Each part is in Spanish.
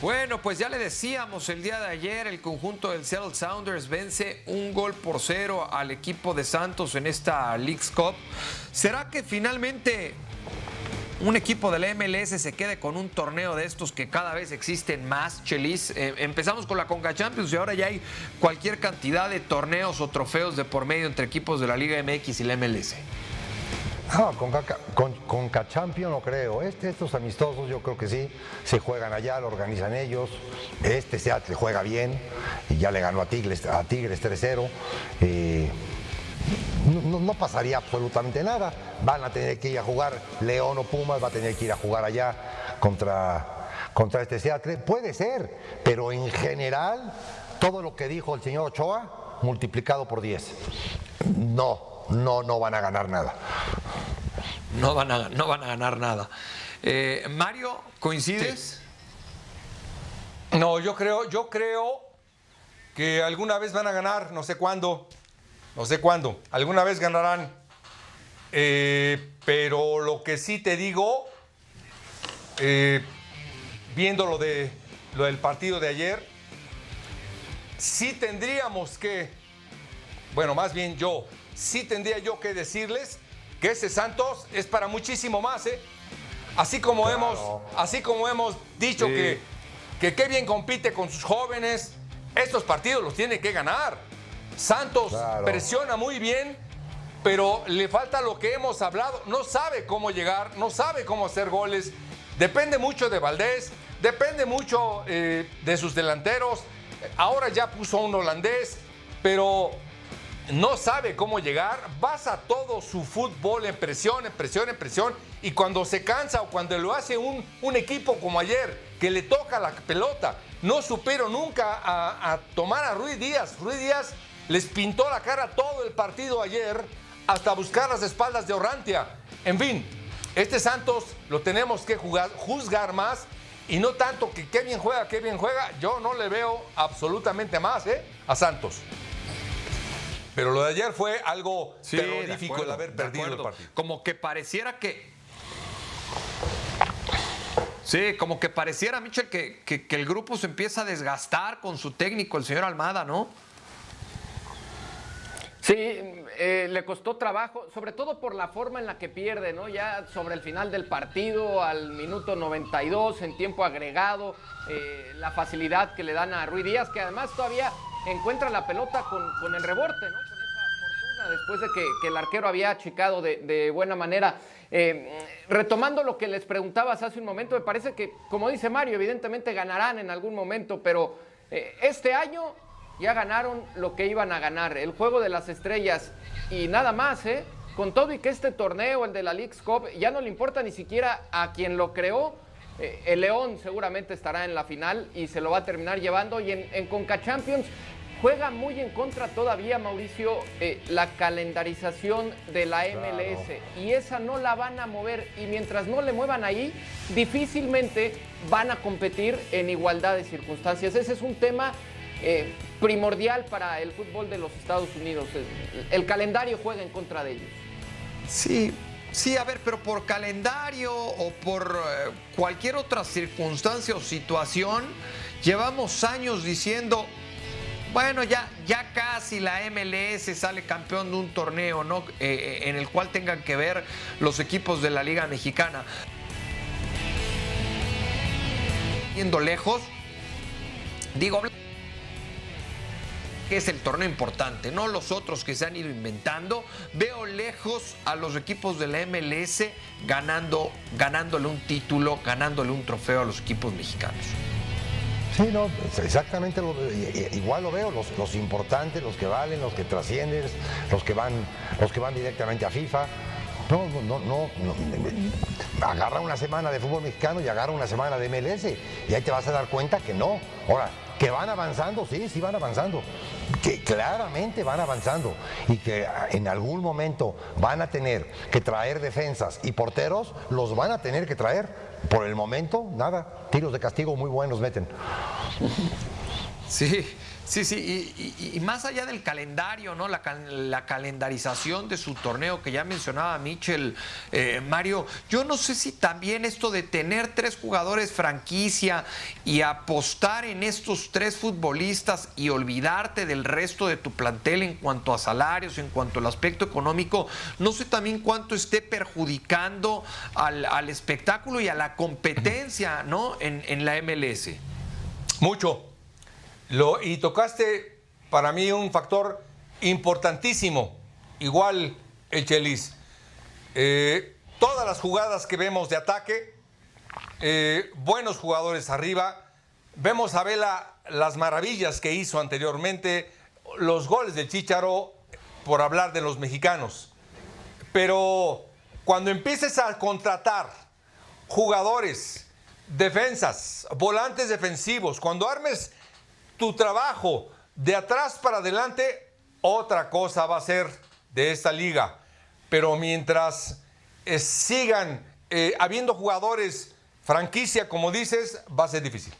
Bueno, pues ya le decíamos el día de ayer, el conjunto del Seattle Sounders vence un gol por cero al equipo de Santos en esta League's Cup. ¿Será que finalmente un equipo del MLS se quede con un torneo de estos que cada vez existen más, Chelis? Eh, empezamos con la Conca Champions y ahora ya hay cualquier cantidad de torneos o trofeos de por medio entre equipos de la Liga MX y la MLS. No, con, con, Cachampion no creo. Este, estos amistosos yo creo que sí, se juegan allá, lo organizan ellos. Este Seattle juega bien y ya le ganó a Tigres, a Tigres 3-0. Eh, no, no, pasaría absolutamente nada. Van a tener que ir a jugar León o Pumas, va a tener que ir a jugar allá contra, contra este Seattle. Puede ser, pero en general, todo lo que dijo el señor Ochoa, multiplicado por 10. No, no, no van a ganar nada. No van a, no van a ganar nada. Eh, Mario, ¿coincides? No, yo creo, yo creo que alguna vez van a ganar, no sé cuándo, no sé cuándo, alguna vez ganarán. Eh, pero lo que sí te digo, eh, viendo lo, de, lo del partido de ayer, sí tendríamos que, bueno, más bien yo, sí tendría yo que decirles que ese Santos es para muchísimo más, ¿eh? Así como, hemos, así como hemos dicho que, que qué bien compite con sus jóvenes, estos partidos los tiene que ganar. Santos presiona muy bien, pero le falta lo que hemos hablado. No sabe cómo llegar, no sabe cómo hacer goles. Depende mucho de Valdés, depende mucho eh, de sus delanteros. Ahora ya puso un holandés, pero no sabe cómo llegar, basa todo su fútbol en presión, en presión, en presión, y cuando se cansa o cuando lo hace un, un equipo como ayer, que le toca la pelota, no supieron nunca a, tomar a Ruiz Díaz. Ruiz Díaz les pintó la cara todo el partido ayer hasta buscar las espaldas de Orrantia. En fin, este Santos lo tenemos que juzgar más y no tanto que qué bien juega, qué bien juega. Yo no le veo absolutamente más ¿eh? a Santos. Pero lo de ayer fue algo terrorífico el haber perdido el partido. Como que pareciera que. Sí, como que pareciera, Michel, que, que, el grupo se empieza a desgastar con su técnico, el señor Almada, ¿no? Sí, eh, le costó trabajo, sobre todo por la forma en la que pierde, ¿no? Ya sobre el final del partido, al minuto 92, en tiempo agregado, eh, la facilidad que le dan a Ruiz Díaz, que además todavía encuentra la pelota con, el rebote, ¿no? Con esa fortuna después de que, el arquero había achicado de, buena manera. Eh, retomando lo que les preguntabas hace un momento, me parece que, como dice Mario, evidentemente ganarán en algún momento, pero eh, este año ya ganaron lo que iban a ganar, el juego de las estrellas y nada más, ¿eh? Con todo y que este torneo, el de la League's Cup, ya no le importa ni siquiera a quien lo creó, eh, el León seguramente estará en la final y se lo va a terminar llevando. Y en, en Conca Champions juega muy en contra todavía, Mauricio, eh, la calendarización de la MLS. Y esa no la van a mover. Y mientras no le muevan ahí, difícilmente van a competir en igualdad de circunstancias. Ese es un tema eh, primordial para el fútbol de los Estados Unidos. El calendario juega en contra de ellos. Sí, Sí, a ver, pero por calendario o por eh, cualquier otra circunstancia o situación, llevamos años diciendo, bueno, ya, ya casi la MLS sale campeón de un torneo, ¿no? Eh, eh, en el cual tengan que ver los equipos de la Liga Mexicana. Yendo lejos, digo, que es el torneo importante, no los otros que se han ido inventando. Veo lejos a los equipos de la MLS ganando, ganándole un título, ganándole un trofeo a los equipos mexicanos. Sí, no, exactamente igual lo veo, los, importantes, los que valen, los que trascienden, los que van, los que van directamente a FIFA. No, no, no, no, agarra una semana de fútbol mexicano y agarra una semana de MLS y ahí te vas a dar cuenta que no. Ahora, que van avanzando, sí, sí van avanzando, que claramente van avanzando y que en algún momento van a tener que traer defensas y porteros, los van a tener que traer. Por el momento, nada, tiros de castigo muy buenos meten. Sí, sí, sí, y, y- más allá del calendario, ¿no? La, la calendarización de su torneo que ya mencionaba Michel, eh, Mario, yo no sé si también esto de tener tres jugadores franquicia y apostar en estos tres futbolistas y olvidarte del resto de tu plantel en cuanto a salarios, en cuanto al aspecto económico, no sé también cuánto esté perjudicando al, al espectáculo y a la competencia, ¿no? En, en la MLS. Mucho. Lo, y tocaste para mí un factor importantísimo. Igual el Chelis. Eh, todas las jugadas que vemos de ataque, eh, buenos jugadores arriba. Vemos a Vela las maravillas que hizo anteriormente, los goles de Chicharo, por hablar de los mexicanos. Pero cuando empieces a contratar jugadores, defensas, volantes defensivos, cuando armes tu trabajo de atrás para adelante, otra cosa va a ser de esta liga. Pero mientras eh, sigan eh, habiendo jugadores franquicia, como dices, va a ser difícil.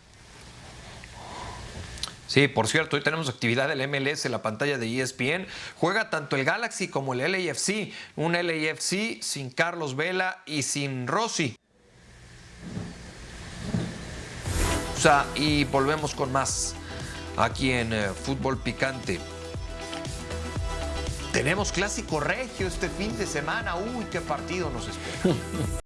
Sí, por cierto, hoy tenemos actividad del MLS en la pantalla de ESPN. Juega tanto el Galaxy como el LAFC. Un LAFC sin Carlos Vela y sin Rossi. O sea, y volvemos con más aquí en eh, Fútbol Picante. Tenemos clásico regio este fin de semana. Uy, qué partido nos espera.